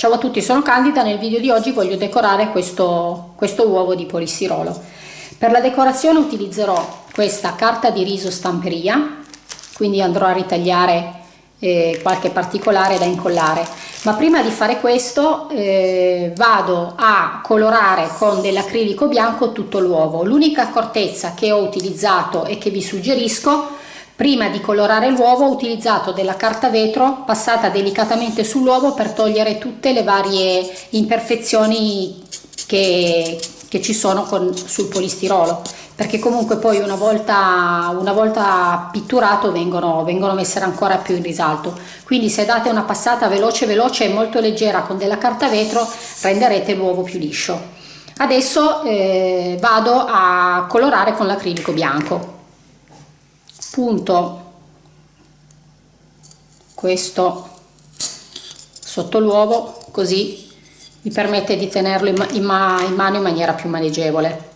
Ciao a tutti, sono Candida, nel video di oggi voglio decorare questo, questo uovo di polistirolo. Per la decorazione utilizzerò questa carta di riso stamperia, quindi andrò a ritagliare eh, qualche particolare da incollare. Ma prima di fare questo eh, vado a colorare con dell'acrilico bianco tutto l'uovo. L'unica accortezza che ho utilizzato e che vi suggerisco Prima di colorare l'uovo ho utilizzato della carta vetro passata delicatamente sull'uovo per togliere tutte le varie imperfezioni che, che ci sono con, sul polistirolo. Perché comunque poi una volta, una volta pitturato vengono, vengono messe ancora più in risalto. Quindi se date una passata veloce veloce e molto leggera con della carta vetro renderete l'uovo più liscio. Adesso eh, vado a colorare con l'acrilico bianco punto questo sotto l'uovo così mi permette di tenerlo in, in, ma in mano in maniera più maneggevole.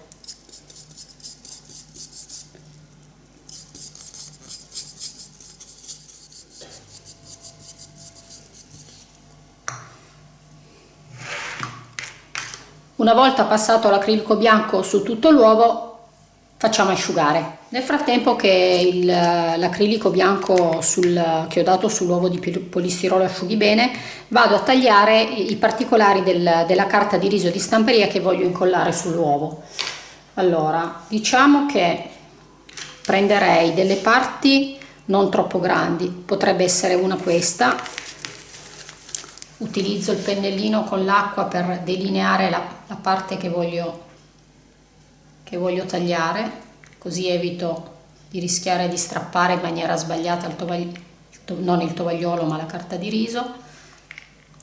Una volta passato l'acrilico bianco su tutto l'uovo facciamo asciugare. Nel frattempo che l'acrilico bianco sul, che ho dato sull'uovo di polistirolo asciughi bene vado a tagliare i particolari del, della carta di riso di stamperia che voglio incollare sull'uovo. Allora diciamo che prenderei delle parti non troppo grandi potrebbe essere una questa. Utilizzo il pennellino con l'acqua per delineare la, la parte che voglio che voglio tagliare così evito di rischiare di strappare in maniera sbagliata il tovagliolo, non il tovagliolo ma la carta di riso.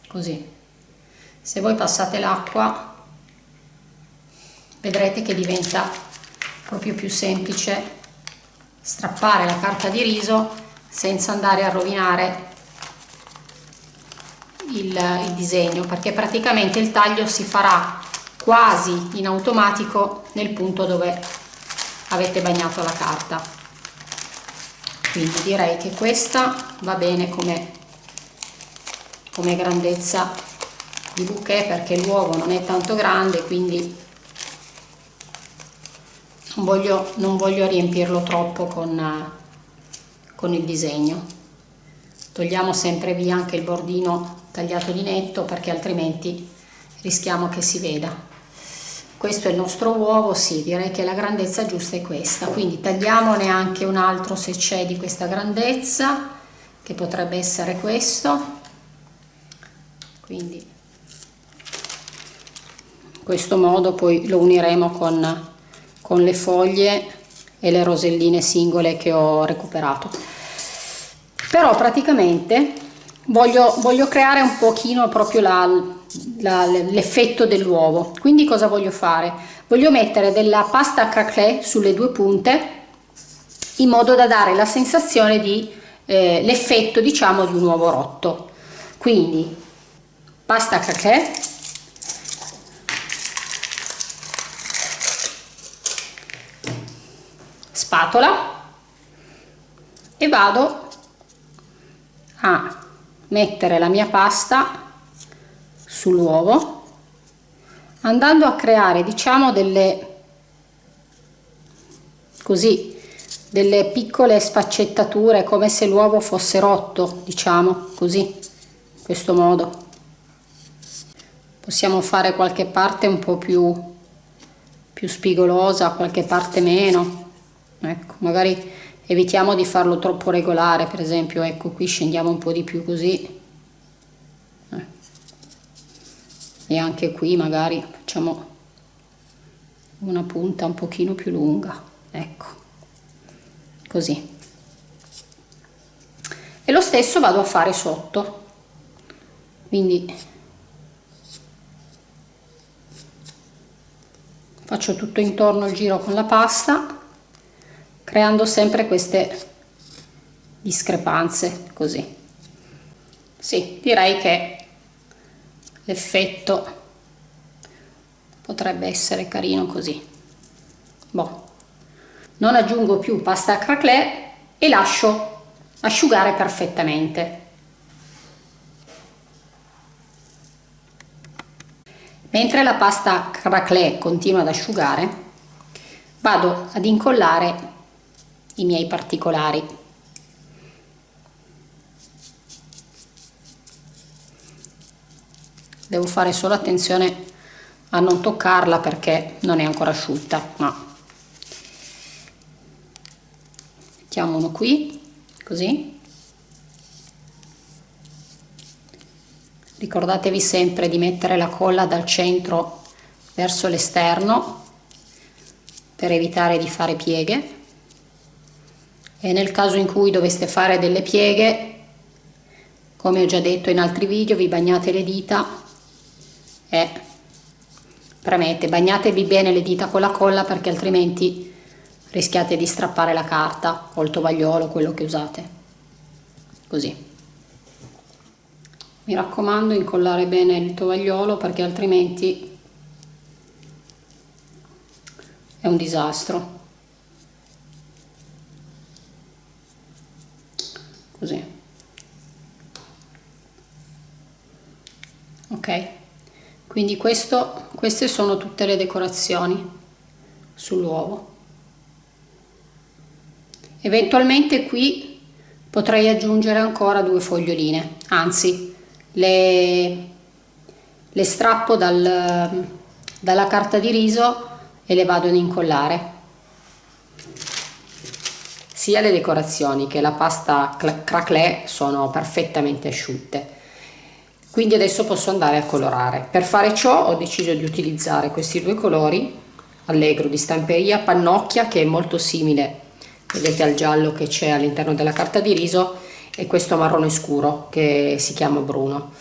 Così. Se voi passate l'acqua vedrete che diventa proprio più semplice strappare la carta di riso senza andare a rovinare il, il disegno perché praticamente il taglio si farà quasi in automatico nel punto dove avete bagnato la carta. Quindi direi che questa va bene come, come grandezza di bouquet perché l'uovo non è tanto grande quindi non voglio, non voglio riempirlo troppo con, con il disegno. Togliamo sempre via anche il bordino tagliato di netto perché altrimenti rischiamo che si veda questo è il nostro uovo, sì, direi che la grandezza giusta è questa, quindi tagliamone anche un altro se c'è di questa grandezza, che potrebbe essere questo, quindi in questo modo poi lo uniremo con, con le foglie e le roselline singole che ho recuperato. Però praticamente voglio, voglio creare un pochino proprio la, l'effetto dell'uovo. Quindi cosa voglio fare? Voglio mettere della pasta craquelé sulle due punte in modo da dare la sensazione di eh, l'effetto diciamo di un uovo rotto. Quindi pasta craquelé. Spatola. E vado a mettere la mia pasta sull'uovo andando a creare diciamo delle così delle piccole sfaccettature come se l'uovo fosse rotto diciamo così in questo modo. Possiamo fare qualche parte un po più più spigolosa qualche parte meno ecco magari evitiamo di farlo troppo regolare per esempio ecco qui scendiamo un po di più così eh. E anche qui magari facciamo una punta un pochino più lunga ecco. Così. E lo stesso vado a fare sotto. Quindi faccio tutto intorno il giro con la pasta creando sempre queste discrepanze così. Sì direi che l'effetto potrebbe essere carino così. Boh. non aggiungo più pasta a craquelé e lascio asciugare perfettamente. Mentre la pasta craclè continua ad asciugare vado ad incollare i miei particolari devo fare solo attenzione a non toccarla perché non è ancora asciutta ma mettiamo uno qui così. Ricordatevi sempre di mettere la colla dal centro verso l'esterno per evitare di fare pieghe. E nel caso in cui doveste fare delle pieghe come ho già detto in altri video vi bagnate le dita e premete bagnatevi bene le dita con la colla perché altrimenti rischiate di strappare la carta o il tovagliolo quello che usate. Così. Mi raccomando incollare bene il tovagliolo perché altrimenti è un disastro così ok quindi questo, queste sono tutte le decorazioni sull'uovo. Eventualmente qui potrei aggiungere ancora due foglioline anzi le, le strappo dal, dalla carta di riso e le vado ad incollare. Sia le decorazioni che la pasta craquelé sono perfettamente asciutte quindi adesso posso andare a colorare. Per fare ciò ho deciso di utilizzare questi due colori allegro di stamperia pannocchia che è molto simile vedete al giallo che c'è all'interno della carta di riso e questo marrone scuro che si chiama bruno.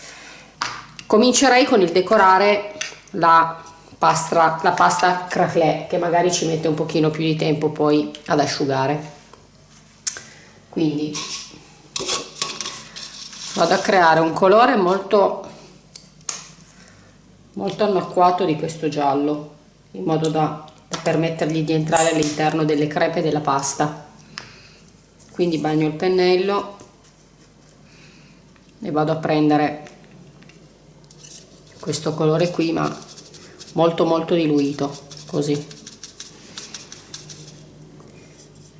Comincerei con il decorare la pasta, la pasta craclè che magari ci mette un pochino più di tempo poi ad asciugare. Quindi vado a creare un colore molto molto annacquato di questo giallo in modo da, permettergli di entrare all'interno delle crepe della pasta. Quindi bagno il pennello e vado a prendere questo colore qui ma molto molto diluito così.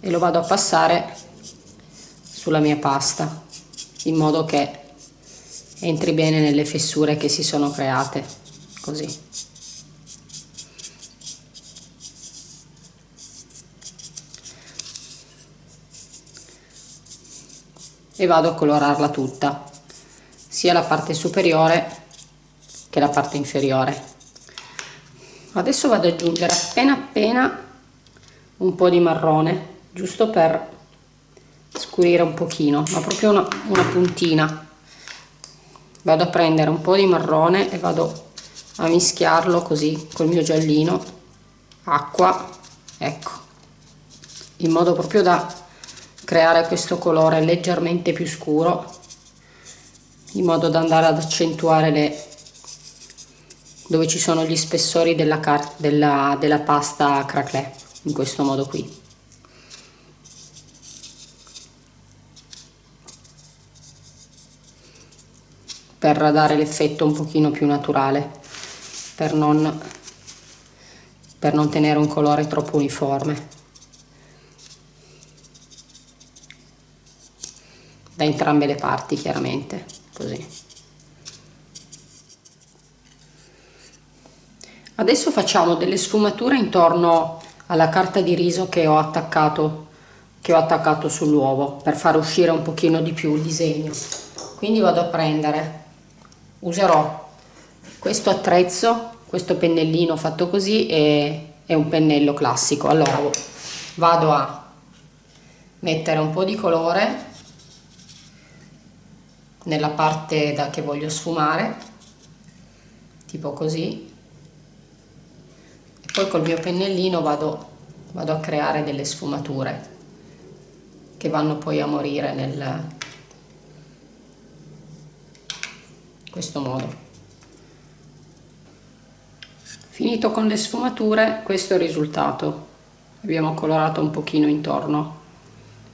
E lo vado a passare sulla mia pasta in modo che entri bene nelle fessure che si sono create così. E vado a colorarla tutta sia la parte superiore che la parte inferiore. Adesso vado ad aggiungere appena appena un po' di marrone giusto per scurire un pochino ma proprio una, una puntina. Vado a prendere un po' di marrone e vado a mischiarlo così col mio giallino acqua ecco. In modo proprio da creare questo colore leggermente più scuro in modo da andare ad accentuare le dove ci sono gli spessori della, della, della pasta craquelé in questo modo qui per dare l'effetto un pochino più naturale per non, per non tenere un colore troppo uniforme. Da entrambe le parti chiaramente così. Adesso facciamo delle sfumature intorno alla carta di riso che ho attaccato che ho attaccato sull'uovo per far uscire un pochino di più il disegno. Quindi vado a prendere userò questo attrezzo questo pennellino fatto così e è un pennello classico. Allora vado a mettere un po' di colore nella parte da che voglio sfumare tipo così. E poi col mio pennellino vado, vado a creare delle sfumature che vanno poi a morire nel, questo modo. Finito con le sfumature questo è il risultato. Abbiamo colorato un pochino intorno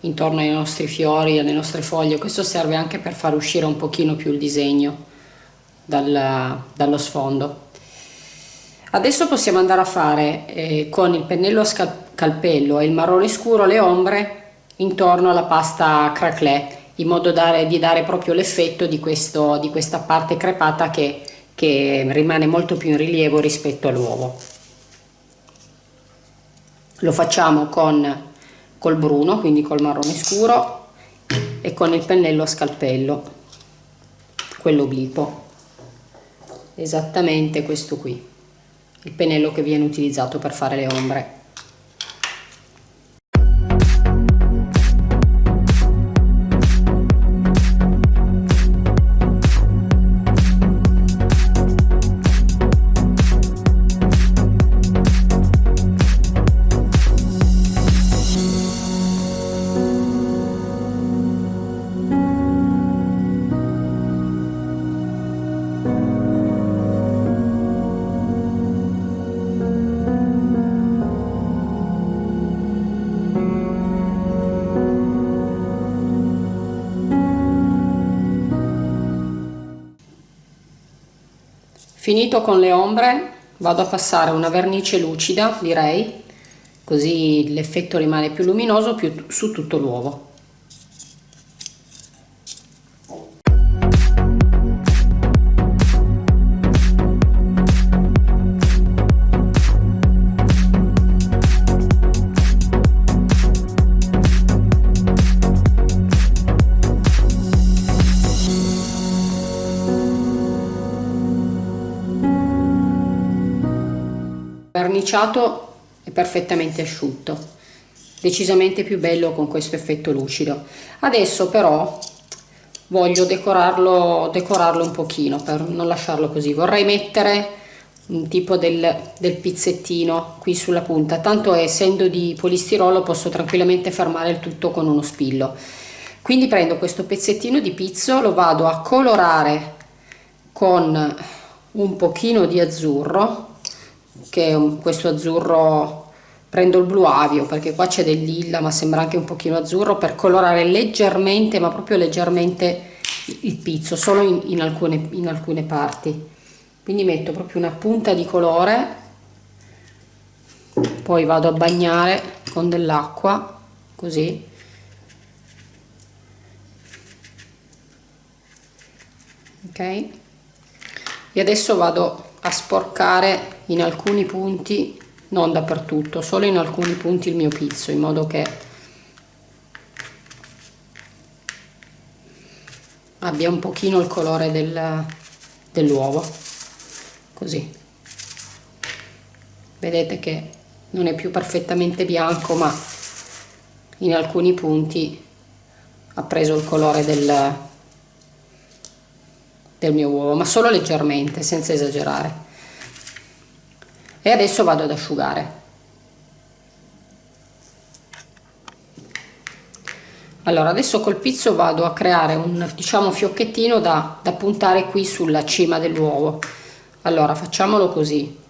intorno ai nostri fiori alle nostre foglie. Questo serve anche per far uscire un pochino più il disegno dal, dallo sfondo. Adesso possiamo andare a fare eh, con il pennello a scalpello e il marrone scuro le ombre intorno alla pasta craquelé in modo da, di dare proprio l'effetto di, di questa parte crepata che, che rimane molto più in rilievo rispetto all'uovo. Lo facciamo con col bruno quindi col marrone scuro e con il pennello a scalpello quello obliquo esattamente questo qui il pennello che viene utilizzato per fare le ombre finito con le ombre vado a passare una vernice lucida direi così l'effetto rimane più luminoso più su tutto l'uovo verniciato è perfettamente asciutto. Decisamente più bello con questo effetto lucido. Adesso però voglio decorarlo decorarlo un pochino per non lasciarlo così. Vorrei mettere un tipo del, del pizzettino qui sulla punta. Tanto essendo di polistirolo posso tranquillamente fermare il tutto con uno spillo. Quindi prendo questo pezzettino di pizzo lo vado a colorare con un pochino di azzurro che è questo azzurro prendo il blu avio perché qua c'è del lilla ma sembra anche un pochino azzurro per colorare leggermente ma proprio leggermente il pizzo solo in, in, alcune, in alcune parti. Quindi metto proprio una punta di colore poi vado a bagnare con dell'acqua così. Ok? E adesso vado a sporcare in alcuni punti non dappertutto solo in alcuni punti il mio pizzo in modo che abbia un pochino il colore del, dell'uovo così. Vedete che non è più perfettamente bianco ma in alcuni punti ha preso il colore del, del mio uovo ma solo leggermente senza esagerare. E adesso vado ad asciugare. Allora adesso col pizzo vado a creare un diciamo fiocchettino da, da puntare qui sulla cima dell'uovo. Allora facciamolo così.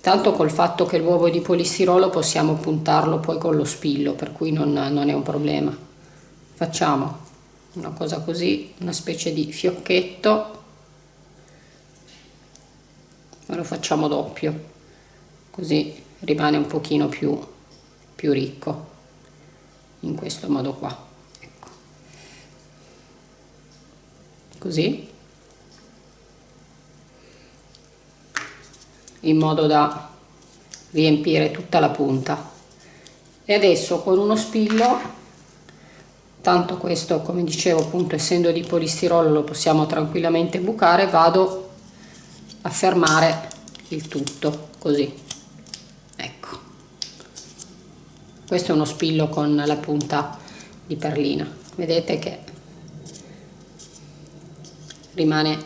Tanto col fatto che l'uovo è di polistirolo possiamo puntarlo poi con lo spillo per cui non, non è un problema. Facciamo una cosa così una specie di fiocchetto. Ma lo facciamo doppio così rimane un pochino più, più ricco in questo modo qua ecco. così. In modo da riempire tutta la punta. E adesso con uno spillo tanto questo come dicevo appunto essendo di polistirolo lo possiamo tranquillamente bucare. Vado a fermare il tutto così. Questo è uno spillo con la punta di perlina. Vedete che rimane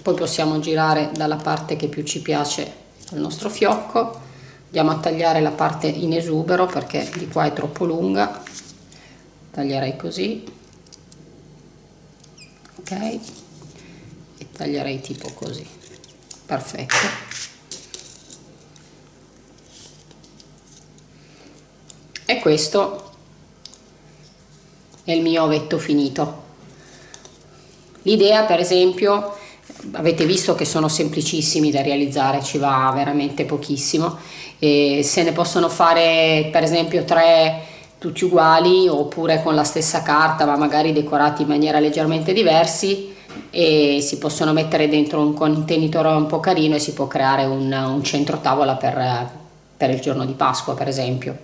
poi possiamo girare dalla parte che più ci piace il nostro fiocco. Andiamo a tagliare la parte in esubero perché di qua è troppo lunga taglierei così. Ok? E taglierei tipo così. Perfetto. E questo è il mio ovetto finito. L'idea per esempio avete visto che sono semplicissimi da realizzare ci va veramente pochissimo. E se ne possono fare per esempio tre tutti uguali oppure con la stessa carta ma magari decorati in maniera leggermente diversi e si possono mettere dentro un contenitore un po' carino e si può creare un, un centro tavola per, per il giorno di Pasqua per esempio.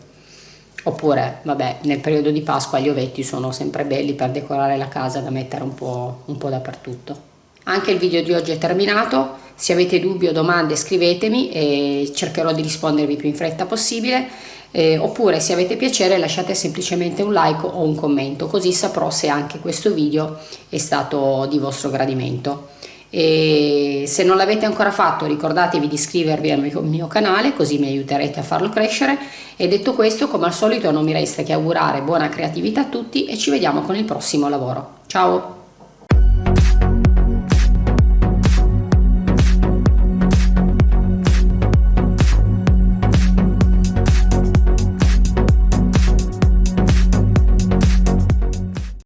Oppure vabbè nel periodo di Pasqua gli ovetti sono sempre belli per decorare la casa da mettere un po', un po dappertutto. Anche il video di oggi è terminato. Se avete dubbi o domande scrivetemi e cercherò di rispondervi più in fretta possibile eh, oppure se avete piacere lasciate semplicemente un like o un commento così saprò se anche questo video è stato di vostro gradimento. E se non l'avete ancora fatto ricordatevi di iscrivervi al mio, mio, canale così mi aiuterete a farlo crescere. E detto questo come al solito non mi resta che augurare buona creatività a tutti e ci vediamo con il prossimo lavoro. Ciao